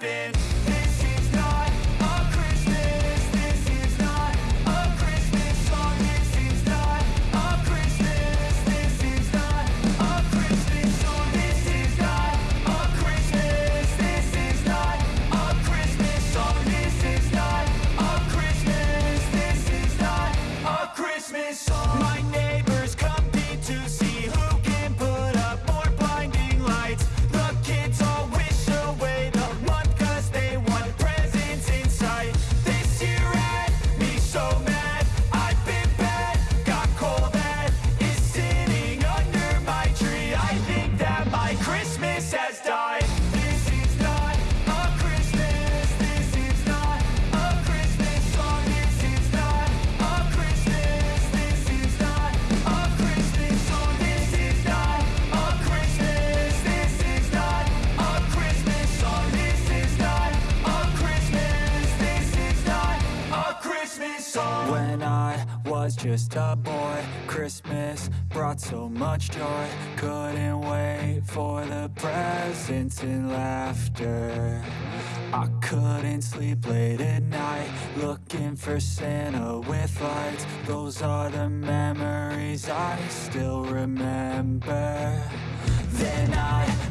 been When I was just a boy. Christmas brought so much joy. Couldn't wait for the presents and laughter. I couldn't sleep late at night Looking for Santa with lights. Those are the memories I still remember. Then I